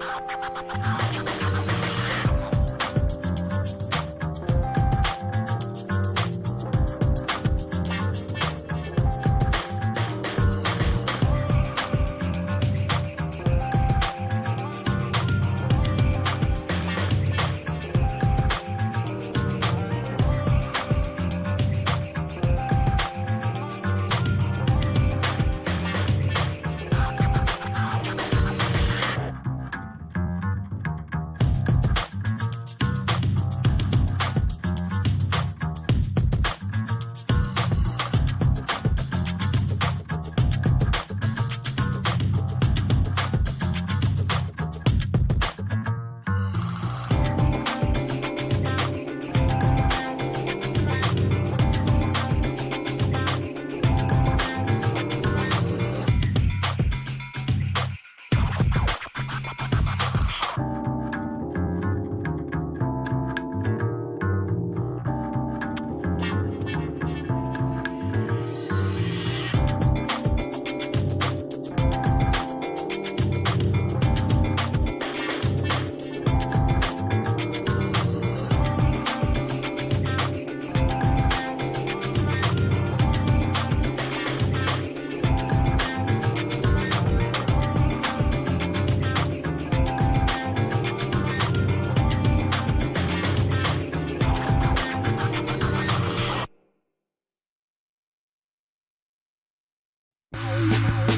you you